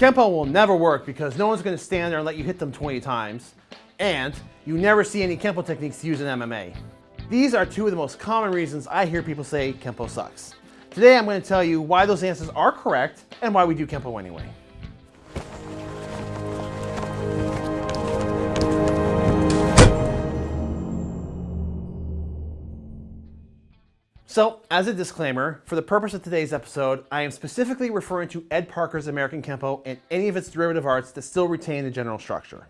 Kempo will never work because no one's gonna stand there and let you hit them 20 times. And you never see any Kempo techniques used in MMA. These are two of the most common reasons I hear people say Kempo sucks. Today I'm going to tell you why those answers are correct and why we do Kempo anyway. So, as a disclaimer, for the purpose of today's episode, I am specifically referring to Ed Parker's American Kempo and any of its derivative arts that still retain the general structure.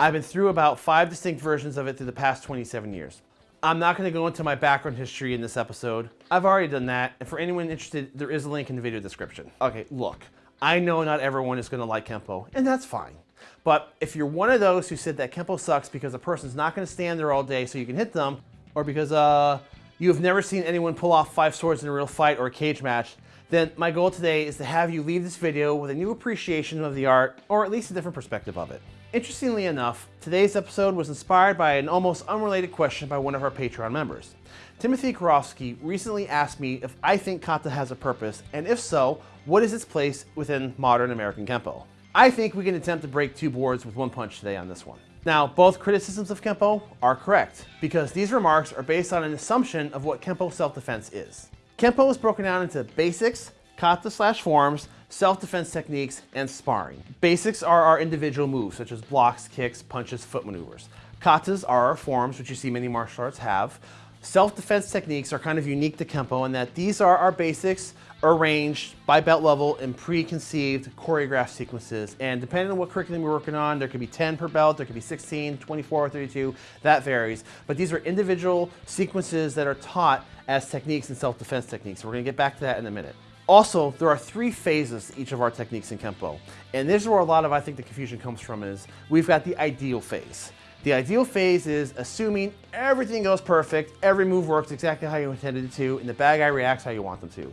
I've been through about five distinct versions of it through the past 27 years. I'm not going to go into my background history in this episode. I've already done that, and for anyone interested, there is a link in the video description. Okay, look, I know not everyone is going to like Kempo, and that's fine. But if you're one of those who said that Kempo sucks because a person's not going to stand there all day so you can hit them, or because uh, you have never seen anyone pull off five swords in a real fight or a cage match, then my goal today is to have you leave this video with a new appreciation of the art, or at least a different perspective of it. Interestingly enough, today's episode was inspired by an almost unrelated question by one of our Patreon members. Timothy Karofsky recently asked me if I think kata has a purpose, and if so, what is its place within modern American Kempo? I think we can attempt to break two boards with one punch today on this one. Now, both criticisms of Kempo are correct, because these remarks are based on an assumption of what Kempo self-defense is. Kempo is broken down into basics, kata slash forms, self-defense techniques, and sparring. Basics are our individual moves, such as blocks, kicks, punches, foot maneuvers. Katas are our forms, which you see many martial arts have. Self-defense techniques are kind of unique to Kempo in that these are our basics arranged by belt level in preconceived choreographed sequences. And depending on what curriculum you're working on, there could be 10 per belt, there could be 16, 24, 32, that varies. But these are individual sequences that are taught as techniques and self-defense techniques. We're gonna get back to that in a minute. Also, there are three phases to each of our techniques in Kempo. And this is where a lot of, I think, the confusion comes from is we've got the ideal phase. The ideal phase is assuming everything goes perfect, every move works exactly how you intended it to, and the bad guy reacts how you want them to.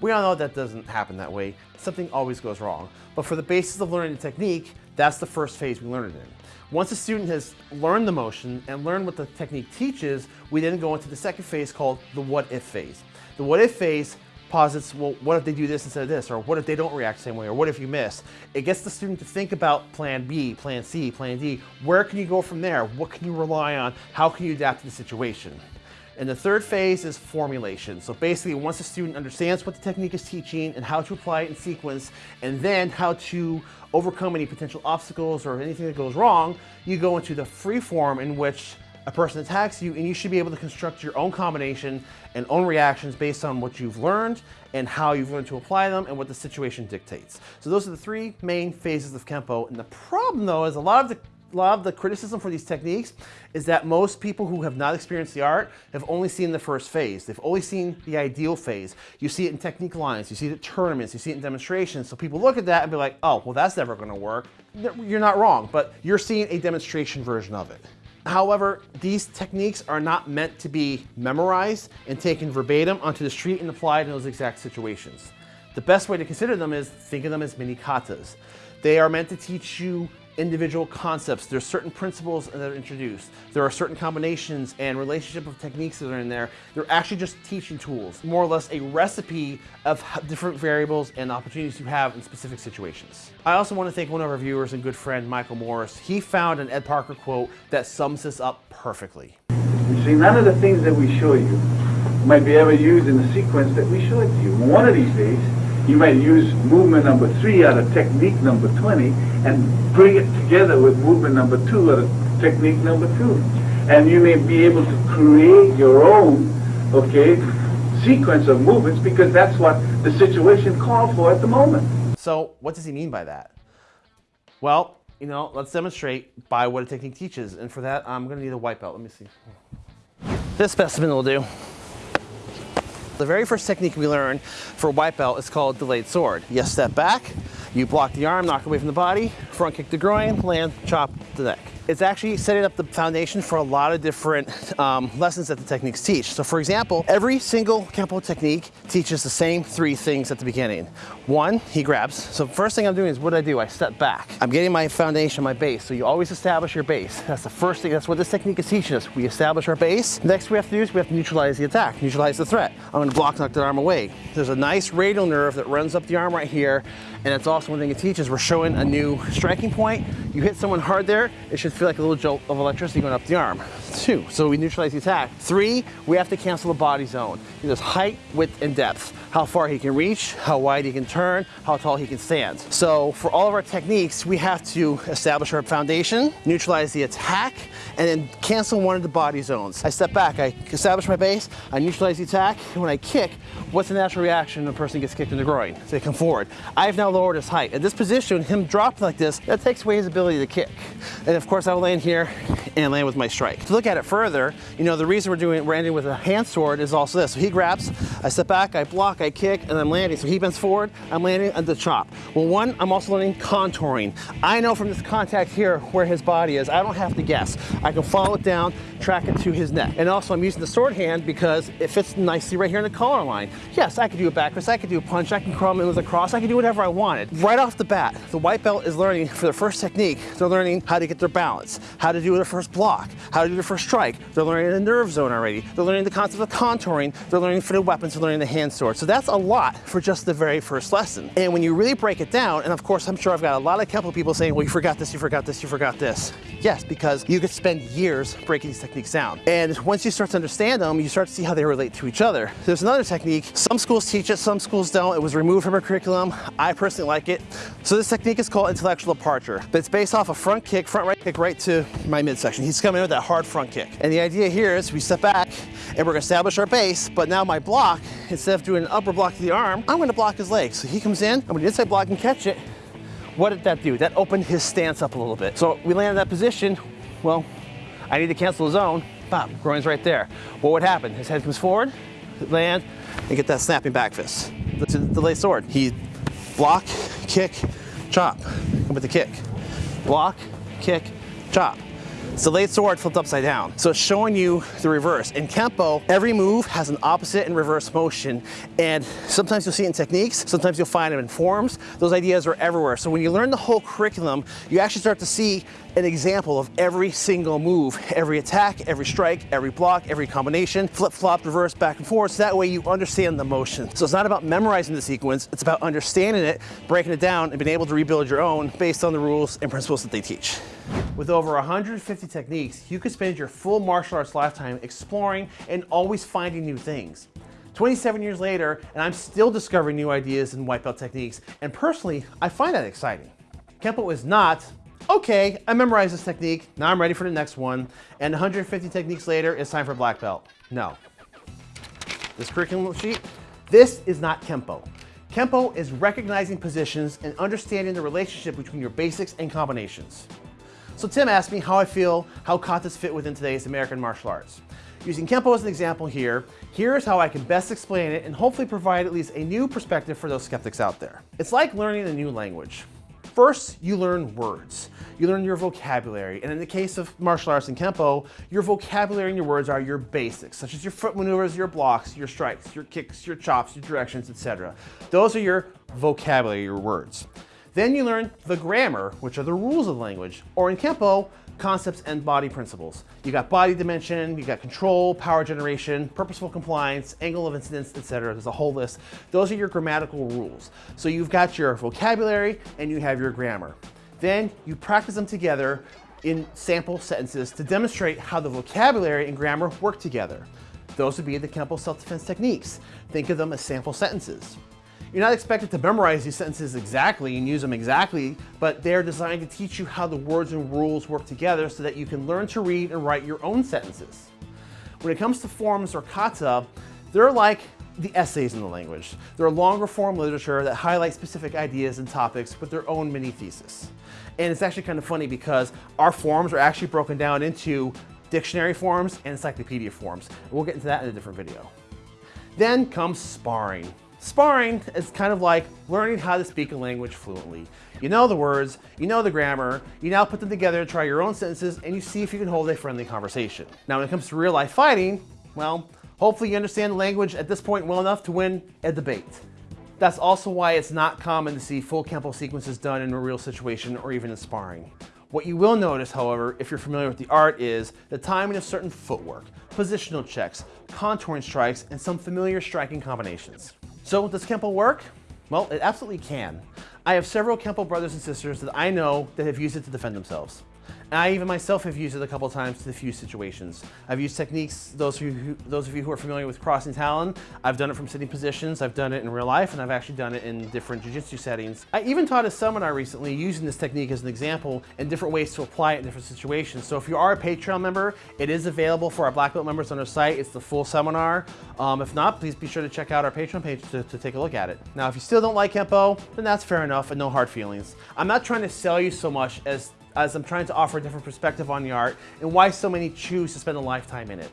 We all know that doesn't happen that way. Something always goes wrong. But for the basis of learning the technique, that's the first phase we learn it in. Once a student has learned the motion and learned what the technique teaches, we then go into the second phase called the what if phase. The what if phase posits, well, what if they do this instead of this? Or what if they don't react the same way? Or what if you miss? It gets the student to think about plan B, plan C, plan D. Where can you go from there? What can you rely on? How can you adapt to the situation? And the third phase is formulation. So basically, once a student understands what the technique is teaching and how to apply it in sequence, and then how to overcome any potential obstacles or anything that goes wrong, you go into the free form in which a person attacks you and you should be able to construct your own combination and own reactions based on what you've learned and how you've learned to apply them and what the situation dictates. So those are the three main phases of Kempo. And the problem though is a lot of the a lot of the criticism for these techniques is that most people who have not experienced the art have only seen the first phase. They've only seen the ideal phase. You see it in technique lines, you see it at tournaments, you see it in demonstrations. So people look at that and be like, oh, well, that's never gonna work. You're not wrong, but you're seeing a demonstration version of it. However, these techniques are not meant to be memorized and taken verbatim onto the street and applied in those exact situations. The best way to consider them is think of them as mini katas. They are meant to teach you individual concepts. There's certain principles that are introduced. There are certain combinations and relationship of techniques that are in there. They're actually just teaching tools, more or less a recipe of different variables and opportunities you have in specific situations. I also want to thank one of our viewers and good friend, Michael Morris. He found an Ed Parker quote that sums this up perfectly. You see, none of the things that we show you might be ever used in the sequence that we showed you. One of these days, you might use movement number three out of technique number 20 and bring it together with movement number two out of technique number two. And you may be able to create your own, okay, sequence of movements because that's what the situation called for at the moment. So what does he mean by that? Well, you know, let's demonstrate by what a technique teaches. And for that, I'm gonna need a white belt. Let me see. This specimen will do. The very first technique we learn for white belt is called delayed sword. You step back, you block the arm, knock away from the body, front kick the groin, land, chop the neck. It's actually setting up the foundation for a lot of different um, lessons that the techniques teach. So for example, every single Kempo technique teaches the same three things at the beginning. One, he grabs. So first thing I'm doing is what I do, I step back. I'm getting my foundation, my base. So you always establish your base. That's the first thing, that's what this technique is teaching us. We establish our base. Next we have to do is we have to neutralize the attack, neutralize the threat. I'm gonna block knock the arm away. There's a nice radial nerve that runs up the arm right here. And it's also one thing it teaches, we're showing a new striking point. You hit someone hard there, it should feel like a little jolt of electricity going up the arm. Two, so we neutralize the attack. Three, we have to cancel the body zone. There's height, width, and depth. How far he can reach, how wide he can turn, how tall he can stand. So for all of our techniques, we have to establish our foundation, neutralize the attack, and then cancel one of the body zones. I step back, I establish my base, I neutralize the attack, and when I kick, what's the natural reaction when a person gets kicked in the groin? So they come forward. I've now lowered his height. At this position, him dropping like this, that takes away his ability to kick. And of course, I will land here and land with my strike. To look at it further, you know, the reason we're doing, we're ending with a hand sword is also this. So he grabs, I step back, I block, I kick, and I'm landing. So he bends forward, I'm landing at the chop. Well, one, I'm also learning contouring. I know from this contact here where his body is. I don't have to guess. Can follow it down, track it to his neck. And also I'm using the sword hand because it fits nicely right here in the collar line. Yes, I could do a back fist, I could do a punch, I can crawl in with a cross, I can do whatever I wanted. Right off the bat, the white belt is learning for their first technique, they're learning how to get their balance, how to do their first block, how to do their first strike. They're learning the nerve zone already. They're learning the concept of contouring. They're learning for the weapons, they're learning the hand sword. So that's a lot for just the very first lesson. And when you really break it down, and of course, I'm sure I've got a lot of couple people saying, well, you forgot this, you forgot this, you forgot this. Yes, because you could spend years breaking these techniques down. And once you start to understand them, you start to see how they relate to each other. There's another technique. Some schools teach it, some schools don't. It was removed from our curriculum. I personally like it. So this technique is called intellectual departure, but it's based off a front kick, front right kick right to my midsection. He's coming in with that hard front kick. And the idea here is we step back and we're gonna establish our base, but now my block, instead of doing an upper block to the arm, I'm gonna block his leg. So he comes in, I'm gonna inside block and catch it. What did that do? That opened his stance up a little bit. So we land in that position, well, I need to cancel the zone, bam, groin's right there. What would happen? His head comes forward, land, and get that snapping back fist. The delay sword. He block, kick, chop, come with the kick. Block, kick, chop. It's the Delayed Sword flipped upside down. So it's showing you the reverse. In Kempo, every move has an opposite and reverse motion. And sometimes you'll see it in techniques, sometimes you'll find them in forms. Those ideas are everywhere. So when you learn the whole curriculum, you actually start to see an example of every single move, every attack, every strike, every block, every combination, flip flop, reverse, back and forth. So that way you understand the motion. So it's not about memorizing the sequence, it's about understanding it, breaking it down, and being able to rebuild your own based on the rules and principles that they teach. With over 150 techniques, you could spend your full martial arts lifetime exploring and always finding new things. 27 years later, and I'm still discovering new ideas and white belt techniques, and personally, I find that exciting. Kempo is not, okay, I memorized this technique, now I'm ready for the next one, and 150 techniques later, it's time for black belt. No. This curriculum sheet, this is not Kempo. Kempo is recognizing positions and understanding the relationship between your basics and combinations. So Tim asked me how I feel how katas fit within today's American martial arts. Using Kempo as an example here, here's how I can best explain it and hopefully provide at least a new perspective for those skeptics out there. It's like learning a new language. First, you learn words. You learn your vocabulary. And in the case of martial arts and Kempo, your vocabulary and your words are your basics, such as your foot maneuvers, your blocks, your strikes, your kicks, your chops, your directions, etc. Those are your vocabulary, your words. Then you learn the grammar, which are the rules of language, or in Kempo, concepts and body principles. You got body dimension, you got control, power generation, purposeful compliance, angle of incidence, etc. There's a whole list. Those are your grammatical rules. So you've got your vocabulary and you have your grammar. Then you practice them together in sample sentences to demonstrate how the vocabulary and grammar work together. Those would be the Kempo self-defense techniques. Think of them as sample sentences. You're not expected to memorize these sentences exactly and use them exactly, but they're designed to teach you how the words and rules work together so that you can learn to read and write your own sentences. When it comes to forms or kata, they're like the essays in the language. They're longer form literature that highlight specific ideas and topics with their own mini thesis. And it's actually kind of funny because our forms are actually broken down into dictionary forms and encyclopedia forms. We'll get into that in a different video. Then comes sparring. Sparring is kind of like learning how to speak a language fluently. You know the words, you know the grammar, you now put them together to try your own sentences and you see if you can hold a friendly conversation. Now when it comes to real life fighting, well, hopefully you understand the language at this point well enough to win a debate. That's also why it's not common to see full Kempo sequences done in a real situation or even in sparring. What you will notice, however, if you're familiar with the art is the timing of certain footwork, positional checks, contouring strikes, and some familiar striking combinations. So does Kempo work? Well, it absolutely can. I have several Kempo brothers and sisters that I know that have used it to defend themselves. And I even myself have used it a couple times to diffuse situations. I've used techniques, those of, you who, those of you who are familiar with crossing talon, I've done it from sitting positions, I've done it in real life, and I've actually done it in different jiu-jitsu settings. I even taught a seminar recently using this technique as an example and different ways to apply it in different situations. So if you are a Patreon member, it is available for our Black Belt members on our site. It's the full seminar. Um, if not, please be sure to check out our Patreon page to, to take a look at it. Now, if you still don't like Kempo, then that's fair enough and no hard feelings. I'm not trying to sell you so much as as I'm trying to offer a different perspective on the art and why so many choose to spend a lifetime in it.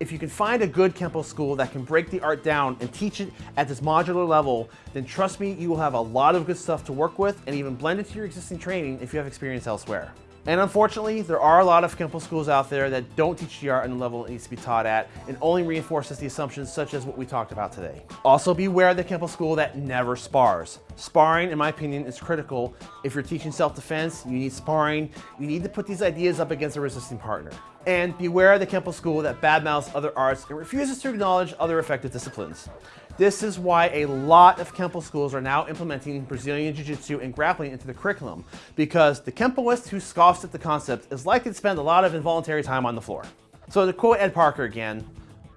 If you can find a good Kempo school that can break the art down and teach it at this modular level, then trust me, you will have a lot of good stuff to work with and even blend into your existing training if you have experience elsewhere. And unfortunately, there are a lot of Kempo schools out there that don't teach the art on the level it needs to be taught at and only reinforces the assumptions such as what we talked about today. Also beware of the Kempo school that never spars. Sparring, in my opinion, is critical. If you're teaching self-defense, you need sparring. You need to put these ideas up against a resisting partner. And beware of the Kempo school that badmouths other arts and refuses to acknowledge other effective disciplines. This is why a lot of Kempo schools are now implementing Brazilian Jiu-Jitsu and grappling into the curriculum, because the Kempoist who scoffs at the concept is likely to spend a lot of involuntary time on the floor. So to quote Ed Parker again,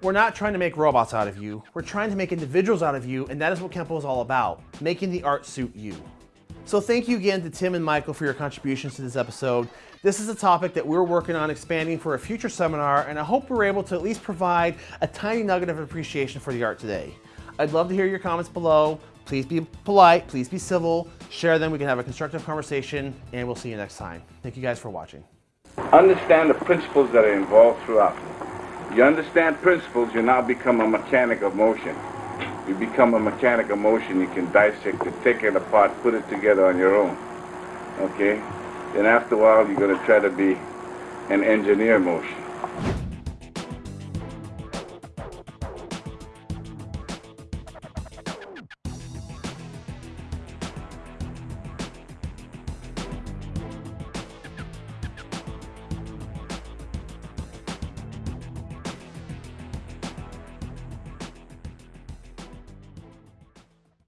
we're not trying to make robots out of you, we're trying to make individuals out of you, and that is what Kempo is all about, making the art suit you. So thank you again to Tim and Michael for your contributions to this episode. This is a topic that we're working on expanding for a future seminar, and I hope we're able to at least provide a tiny nugget of appreciation for the art today. I'd love to hear your comments below. Please be polite, please be civil, share them, we can have a constructive conversation, and we'll see you next time. Thank you guys for watching. Understand the principles that are involved throughout. You understand principles, you now become a mechanic of motion. You become a mechanic of motion, you can dissect it, take it apart, put it together on your own. Okay? Then after a while, you're going to try to be an engineer motion.